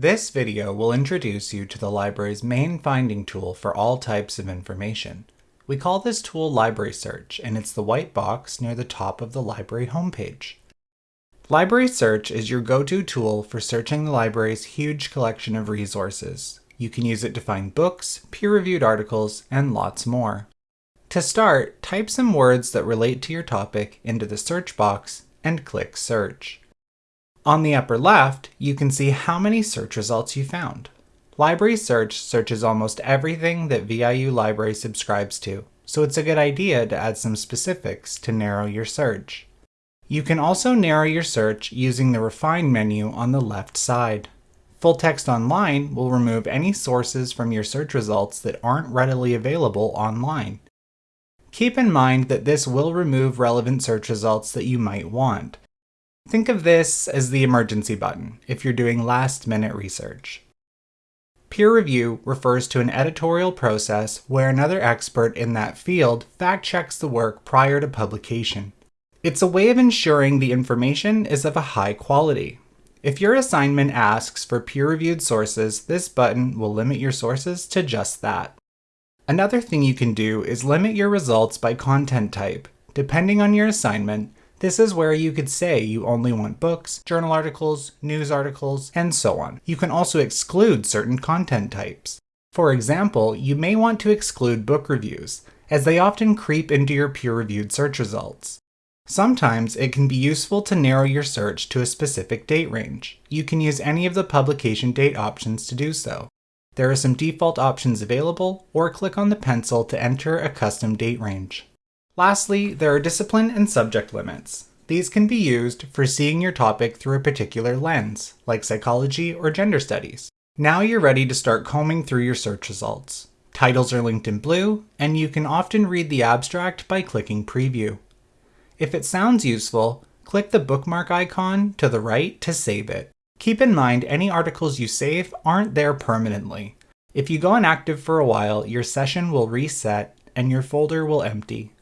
This video will introduce you to the library's main finding tool for all types of information. We call this tool Library Search, and it's the white box near the top of the library homepage. Library Search is your go-to tool for searching the library's huge collection of resources. You can use it to find books, peer-reviewed articles, and lots more. To start, type some words that relate to your topic into the search box and click Search. On the upper left, you can see how many search results you found. Library Search searches almost everything that VIU Library subscribes to, so it's a good idea to add some specifics to narrow your search. You can also narrow your search using the Refine menu on the left side. Full Text Online will remove any sources from your search results that aren't readily available online. Keep in mind that this will remove relevant search results that you might want. Think of this as the emergency button if you're doing last minute research. Peer review refers to an editorial process where another expert in that field fact checks the work prior to publication. It's a way of ensuring the information is of a high quality. If your assignment asks for peer-reviewed sources, this button will limit your sources to just that. Another thing you can do is limit your results by content type. Depending on your assignment, this is where you could say you only want books, journal articles, news articles, and so on. You can also exclude certain content types. For example, you may want to exclude book reviews, as they often creep into your peer-reviewed search results. Sometimes it can be useful to narrow your search to a specific date range. You can use any of the publication date options to do so. There are some default options available, or click on the pencil to enter a custom date range. Lastly, there are discipline and subject limits. These can be used for seeing your topic through a particular lens, like psychology or gender studies. Now you're ready to start combing through your search results. Titles are linked in blue, and you can often read the abstract by clicking Preview. If it sounds useful, click the bookmark icon to the right to save it. Keep in mind any articles you save aren't there permanently. If you go inactive for a while, your session will reset and your folder will empty.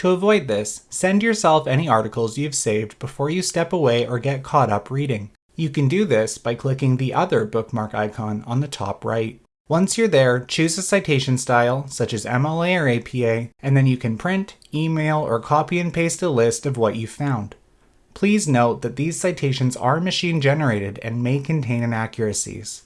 To avoid this, send yourself any articles you've saved before you step away or get caught up reading. You can do this by clicking the other bookmark icon on the top right. Once you're there, choose a citation style, such as MLA or APA, and then you can print, email, or copy and paste a list of what you found. Please note that these citations are machine generated and may contain inaccuracies.